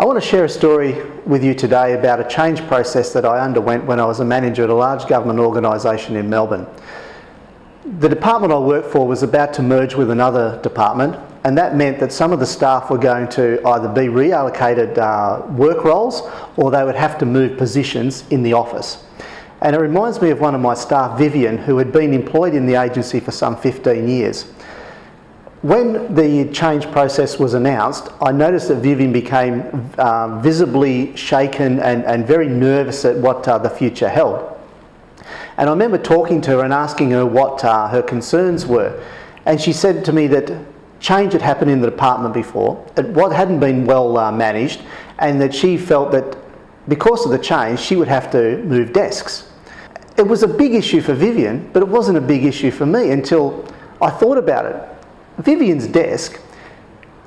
I want to share a story with you today about a change process that I underwent when I was a manager at a large government organisation in Melbourne. The department I worked for was about to merge with another department and that meant that some of the staff were going to either be reallocated uh, work roles or they would have to move positions in the office. And it reminds me of one of my staff, Vivian, who had been employed in the agency for some 15 years. When the change process was announced, I noticed that Vivian became uh, visibly shaken and, and, very nervous at what uh, the future held. And I remember talking to her and asking her what uh, her concerns were. And she said to me that change had happened in the department before, it what hadn't been well uh, managed, and that she felt that because of the change, she would have to move desks. It was a big issue for Vivian, but it wasn't a big issue for me until I thought about it. Vivian's desk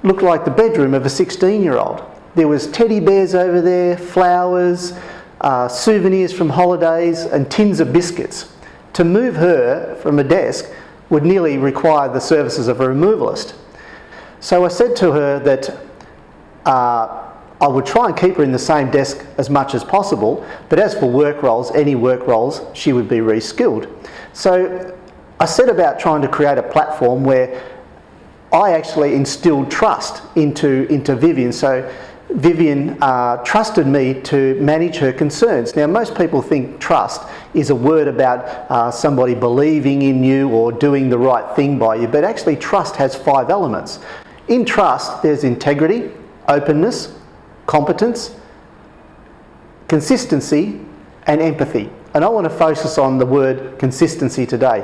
looked like the bedroom of a 16-year-old. There was teddy bears over there, flowers, uh, souvenirs from holidays, and tins of biscuits. To move her from a desk would nearly require the services of a removalist. So I said to her that uh, I would try and keep her in the same desk as much as possible, but as for work roles, any work roles, she would be reskilled. So I set about trying to create a platform where I actually instilled trust into, into Vivian. So Vivian uh, trusted me to manage her concerns. Now most people think trust is a word about uh, somebody believing in you or doing the right thing by you, but actually trust has five elements. In trust, there's integrity, openness, competence, consistency, and empathy. And I want to focus on the word consistency today.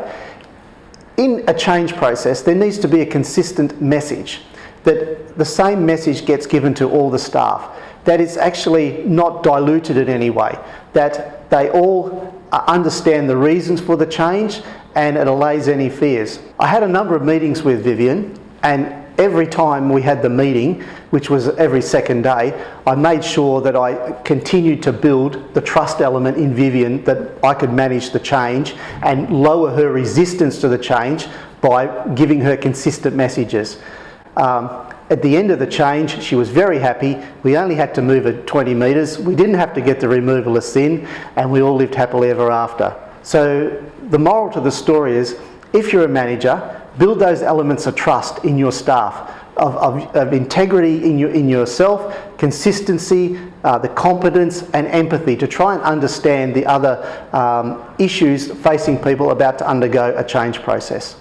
In a change process, there needs to be a consistent message, that the same message gets given to all the staff, that it's actually not diluted in any way, that they all uh, understand the reasons for the change and it allays any fears. I had a number of meetings with Vivian and every time we had the meeting, which was every second day, I made sure that I continued to build the trust element in Vivian that I could manage the change and lower her resistance to the change by giving her consistent messages. Um, at the end of the change, she was very happy. We only had to move it 20 metres. We didn't have to get the removalists in and we all lived happily ever after. So the moral to the story is, if you're a manager, build those elements of trust in your staff, of, of, of integrity in, your, in yourself, consistency, uh, the competence and empathy to try and understand the other um, issues facing people about to undergo a change process.